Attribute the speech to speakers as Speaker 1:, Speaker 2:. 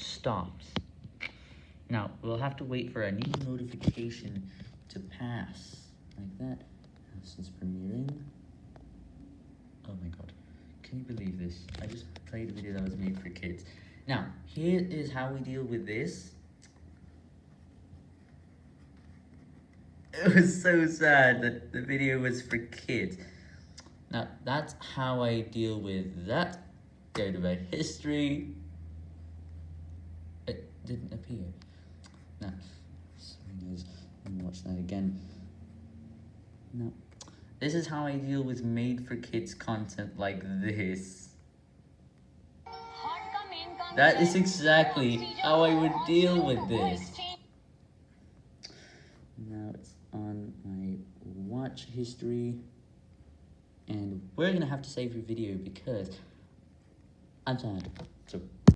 Speaker 1: stops. Now, we'll have to wait for a new notification to pass, like that, since premiering. Oh my god, can you believe this? I just played a video that was made for kids. Now, here is how we deal with this. It was so sad that the video was for kids. Now, that's how I deal with that. Go to my history. Didn't appear. Now, sorry guys, let me watch that again. No. This is how I deal with made for kids content like this. That is exactly how I would deal with this. Now it's on my watch history. And we're gonna have to save your video because I'm sad. So